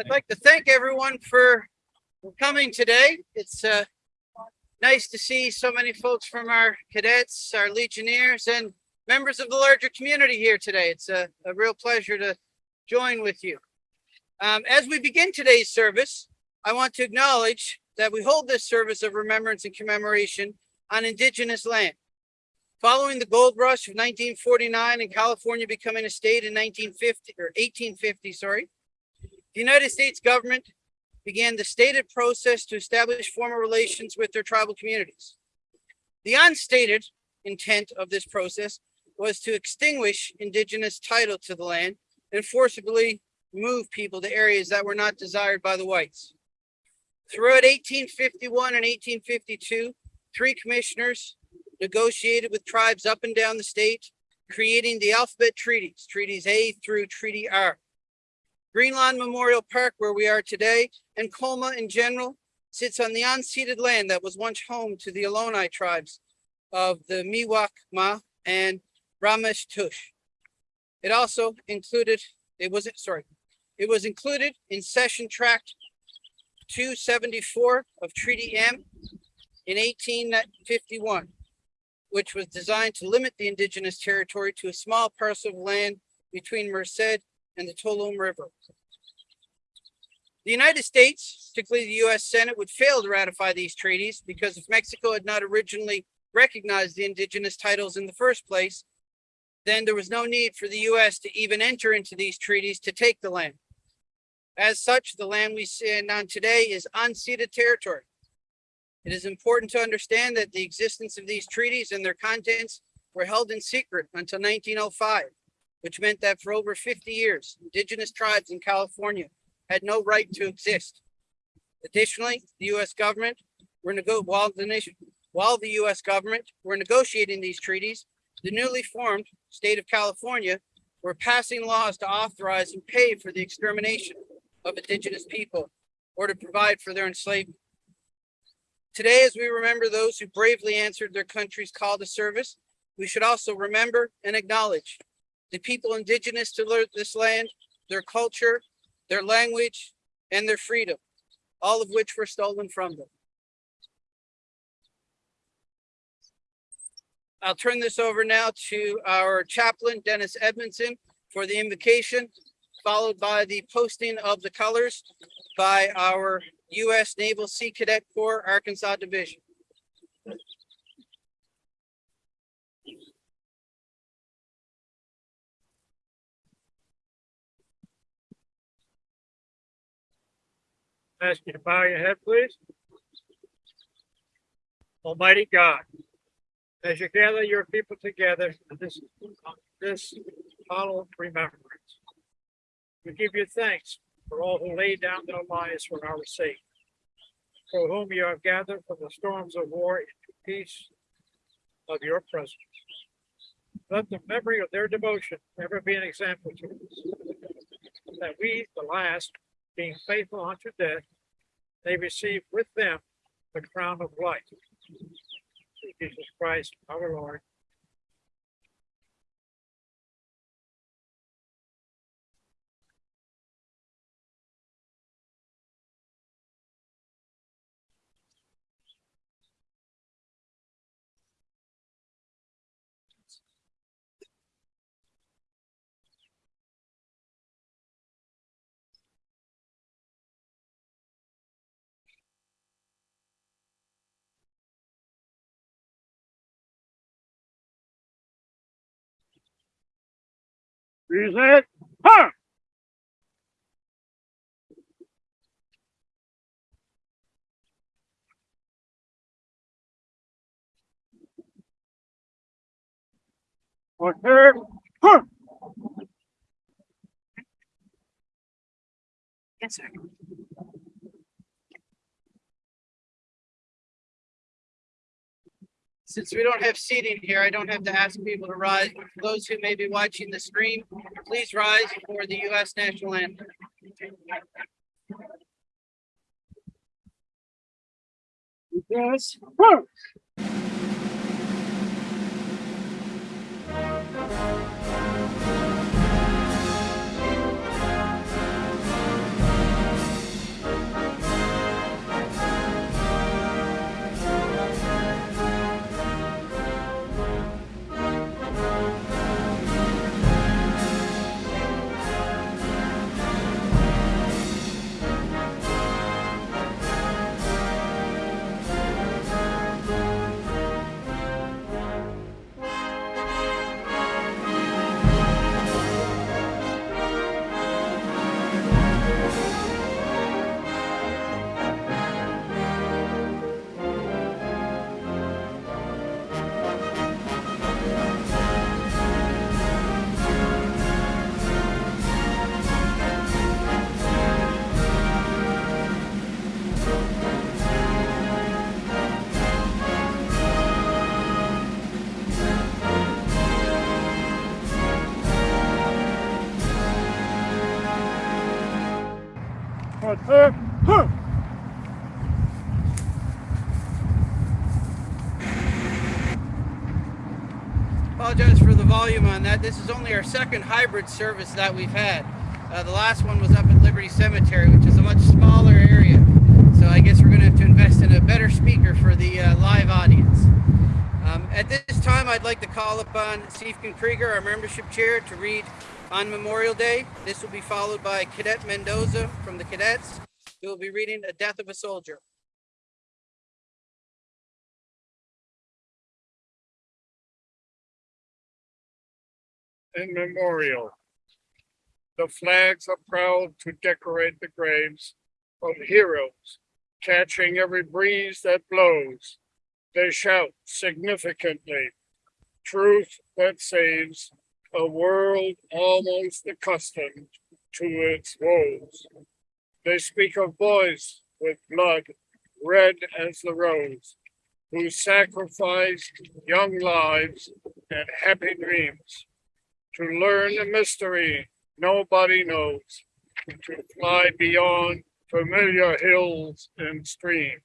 I'd like to thank everyone for coming today. It's uh, nice to see so many folks from our cadets, our legionnaires, and members of the larger community here today. It's a, a real pleasure to join with you. Um, as we begin today's service, I want to acknowledge that we hold this service of remembrance and commemoration on indigenous land. Following the gold rush of 1949 and California becoming a state in 1950 or 1850, sorry, the United States government began the stated process to establish formal relations with their tribal communities. The unstated intent of this process was to extinguish indigenous title to the land and forcibly move people to areas that were not desired by the whites. Throughout 1851 and 1852, three commissioners negotiated with tribes up and down the state, creating the alphabet treaties, treaties A through Treaty R. Greenlawn Memorial Park, where we are today, and Colma in general, sits on the unceded land that was once home to the Ohlone tribes of the Miwok Ma and Ramaytush. It also included, it was, sorry, it was included in Cession Tract 274 of Treaty M in 1851, which was designed to limit the indigenous territory to a small parcel of land between Merced and the Tuolumne River. The United States, particularly the US Senate, would fail to ratify these treaties because if Mexico had not originally recognized the indigenous titles in the first place, then there was no need for the US to even enter into these treaties to take the land. As such, the land we stand on today is unceded territory. It is important to understand that the existence of these treaties and their contents were held in secret until 1905 which meant that for over 50 years, indigenous tribes in California had no right to exist. Additionally, the U.S. government were while the nation while the U.S. government were negotiating these treaties, the newly formed state of California were passing laws to authorize and pay for the extermination of indigenous people or to provide for their enslavement. Today, as we remember those who bravely answered their country's call to service, we should also remember and acknowledge the people indigenous to this land, their culture, their language, and their freedom, all of which were stolen from them. I'll turn this over now to our chaplain, Dennis Edmondson, for the invocation, followed by the posting of the colors by our U.S. Naval Sea Cadet Corps Arkansas Division. Ask you to bow your head, please. Almighty God, as you gather your people together in this, this hollow remembrance, we give you thanks for all who laid down their lives for our sake, for whom you have gathered from the storms of war into peace of your presence. Let the memory of their devotion ever be an example to us, that we, the last, being faithful unto death, they receive with them the crown of life. Jesus Christ, our Lord. Present. Huh. Okay. Huh. Yes, sir. Since we don't have seating here, I don't have to ask people to rise. Those who may be watching the stream, please rise for the U.S. national anthem. Yes. Good. Apologize for the volume on that. This is only our second hybrid service that we've had. Uh, the last one was up at Liberty Cemetery, which is a much smaller area. So I guess we're going to have to invest in a better speaker for the uh, live audience. Um, at this time, I'd like to call upon Stephen Krieger, our membership chair, to read on Memorial Day. This will be followed by Cadet Mendoza from the cadets, who will be reading A Death of a Soldier. In memorial. The flags are proud to decorate the graves of heroes, catching every breeze that blows. They shout significantly, truth that saves a world almost accustomed to its woes. They speak of boys with blood red as the rose, who sacrificed young lives and happy dreams to learn a mystery nobody knows, to fly beyond familiar hills and streams.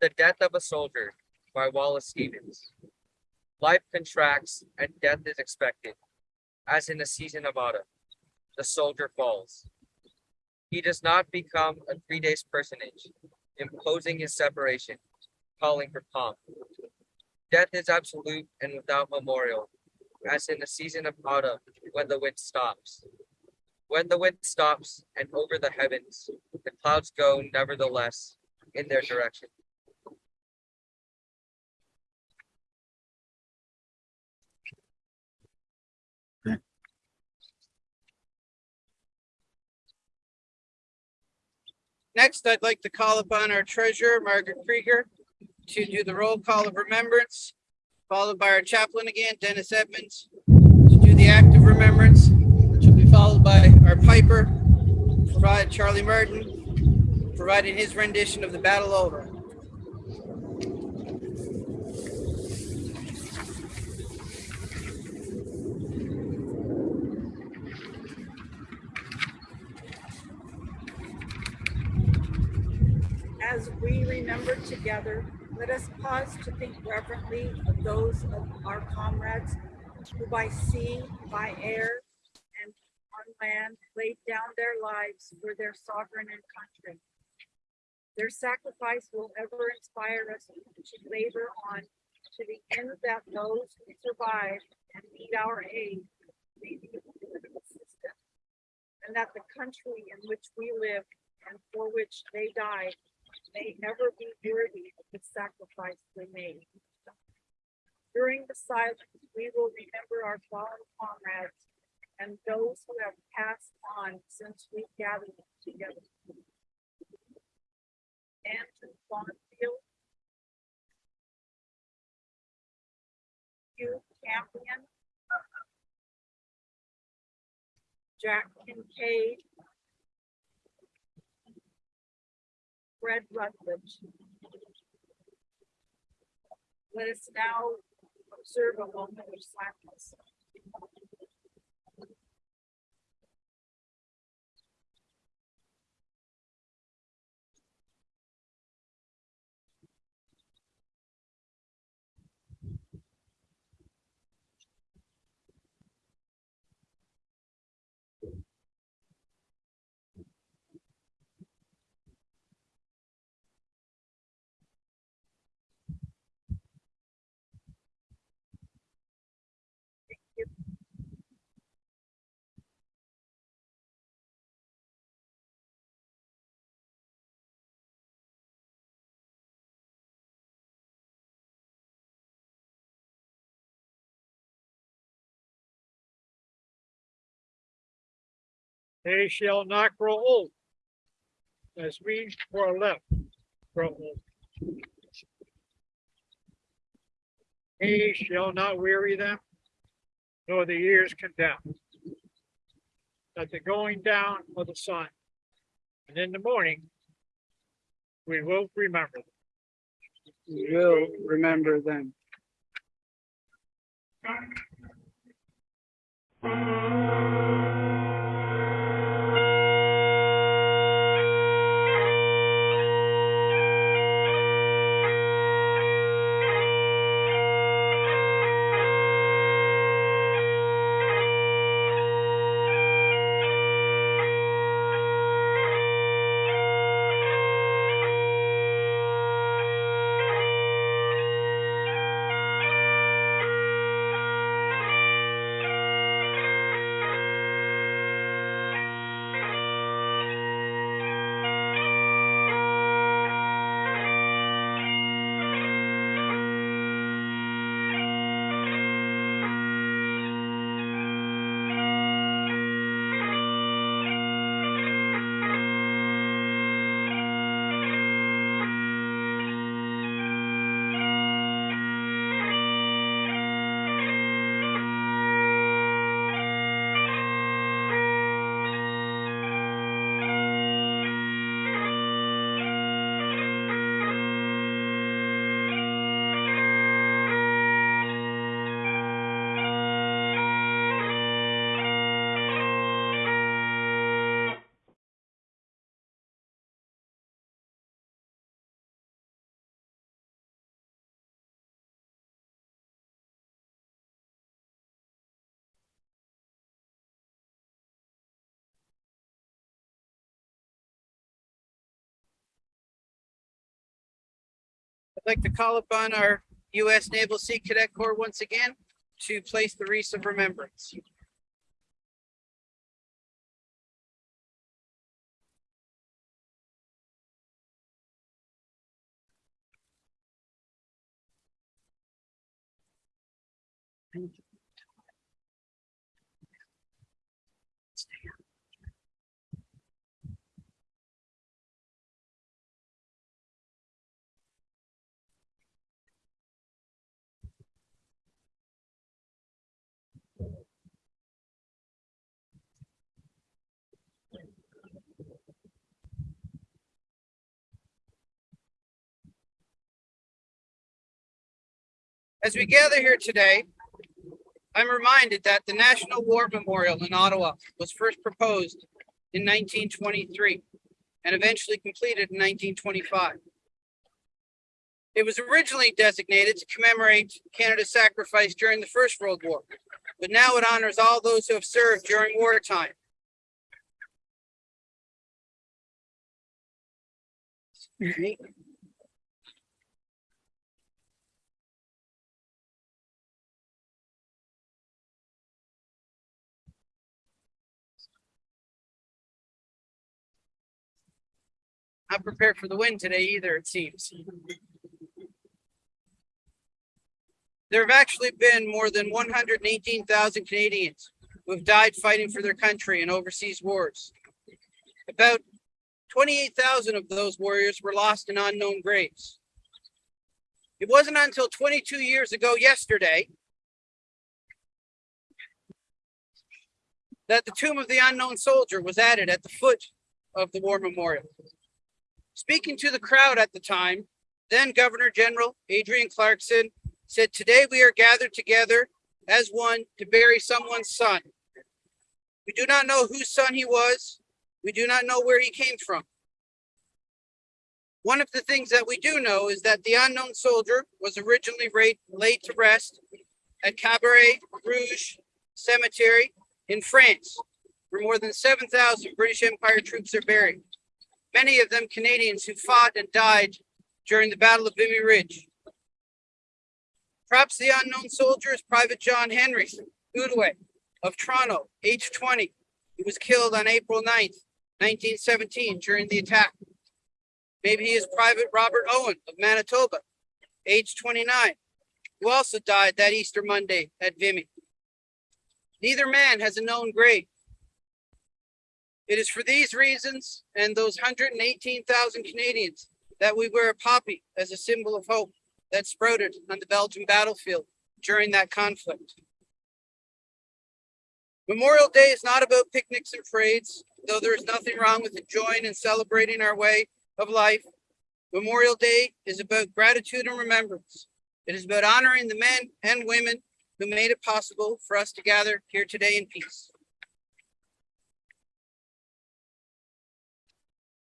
The Death of a Soldier by Wallace Stevens. Life contracts and death is expected, as in the season of autumn. The soldier falls. He does not become a three days personage, imposing his separation, calling for pomp. Death is absolute and without memorial, as in the season of autumn when the wind stops. When the wind stops and over the heavens, the clouds go nevertheless in their direction. Next, I'd like to call upon our treasurer, Margaret Krieger, to do the roll call of remembrance, followed by our chaplain again, Dennis Edmonds, to do the act of remembrance, which will be followed by our piper, Charlie Martin, providing his rendition of the Battle's O'er. As together, let us pause to think reverently of those of our comrades who by sea, by air, and on land laid down their lives for their sovereign and country. Their sacrifice will ever inspire us to labor on to the end that those who survive and need our aid may be consistent, and that the country in which we live and for which they died may ever be worthy of the sacrifice they made. During the silence, we will remember our fallen comrades and those who have passed on since we gathered together. Andrew Bonfield. Hugh Campion. Jack Kincaid. Fred Rutledge. Let us now observe a moment of silence. They shall not grow old. As we who are left grow old. He shall not weary them, nor the years condemn. At the going down of the sun, and in the morning, We will remember. them. We will remember them. Like to call upon our U.S. Naval Sea Cadet Corps once again to place the wreaths of remembrance. As we gather here today, I'm reminded that the National War Memorial in Ottawa was first proposed in 1923 and eventually completed in 1925. It was originally designated to commemorate Canada's sacrifice during the First World War, but now it honors all those who have served during wartime. Not prepared for the wind today either, it seems. There have actually been more than one hundred and eighteen thousand Canadians who have died fighting for their country in overseas wars. About twenty-eight thousand of those warriors were lost in unknown graves. It wasn't until twenty-two years ago yesterday that the tomb of the unknown soldier was added at the foot of the war memorial. Speaking to the crowd at the time, then Governor General Adrienne Clarkson said, today we are gathered together as one to bury someone's son. We do not know whose son he was. We do not know where he came from. One of the things that we do know is that the unknown soldier was originally laid, to rest at Cabaret Rouge Cemetery in France, where more than 7,000 British Empire troops are buried many of them Canadians who fought and died during the Battle of Vimy Ridge. Perhaps the unknown soldier is Private John Henry Goodaway of Toronto, age 20. He was killed on April 9th, 1917 during the attack. Maybe he is Private Robert Owen of Manitoba, age 29, who also died that Easter Monday at Vimy. Neither man has a known grave. It is for these reasons and those 118,000 Canadians that we wear a poppy as a symbol of hope that sprouted on the Belgian battlefield during that conflict. Memorial Day is not about picnics and parades, though there is nothing wrong with enjoying and celebrating our way of life. Memorial Day is about gratitude and remembrance. It is about honoring the men and women who made it possible for us to gather here today in peace.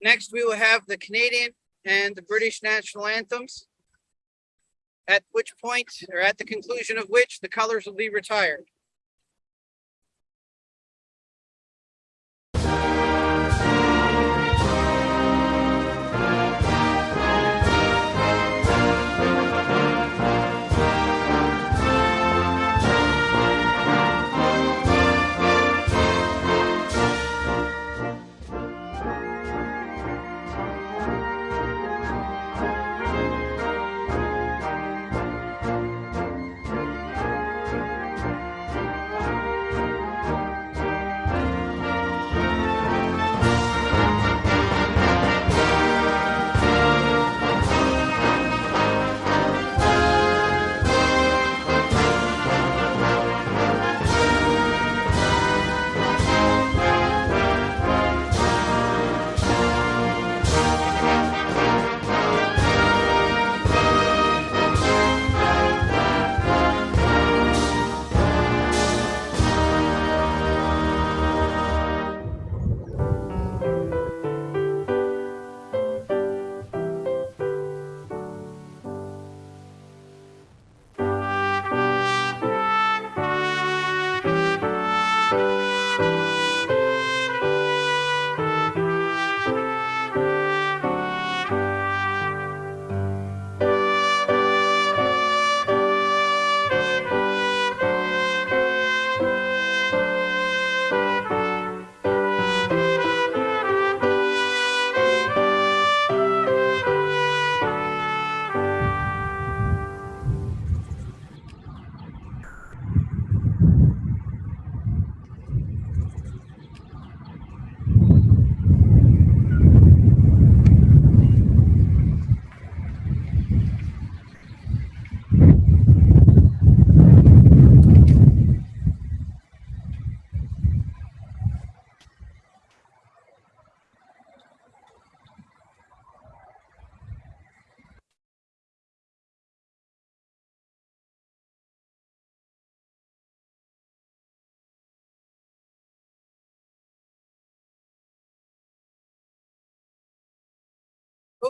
Next, we will have the Canadian and the British national anthems. At which point, or at the conclusion of which, the colors will be retired.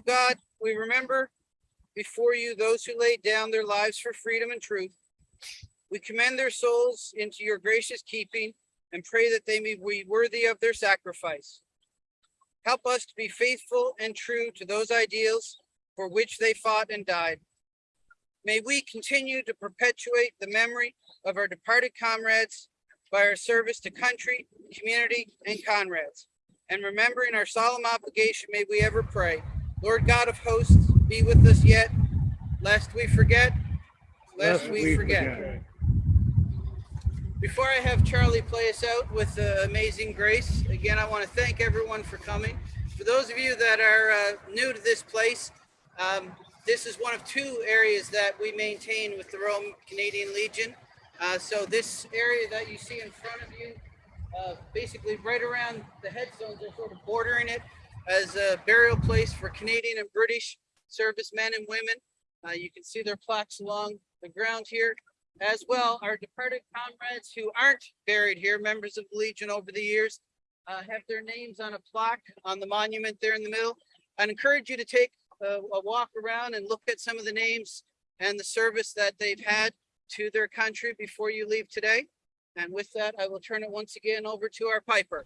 God, we remember before you those who laid down their lives for freedom and truth. We commend their souls into your gracious keeping and pray that they may be worthy of their sacrifice. Help us to be faithful and true to those ideals for which they fought and died. May we continue to perpetuate the memory of our departed comrades by our service to country, community, and comrades. And remembering our solemn obligation, may we ever pray. Lord God of hosts, be with us yet, lest we forget, lest we forget. Before I have Charlie play us out with uh, Amazing Grace, again, I want to thank everyone for coming. For those of you that are uh, new to this place, um, this is one of two areas that we maintain with the Royal Canadian Legion. Uh, so this area that you see in front of you, uh, basically right around the headstones are sort of bordering it as a burial place for Canadian and British servicemen and women. Uh, you can see their plaques along the ground here. As well, our departed comrades who aren't buried here, members of the Legion over the years, uh, have their names on a plaque on the monument there in the middle. I'd encourage you to take a, a walk around and look at some of the names and the service that they've had to their country before you leave today. And with that, I will turn it once again over to our piper.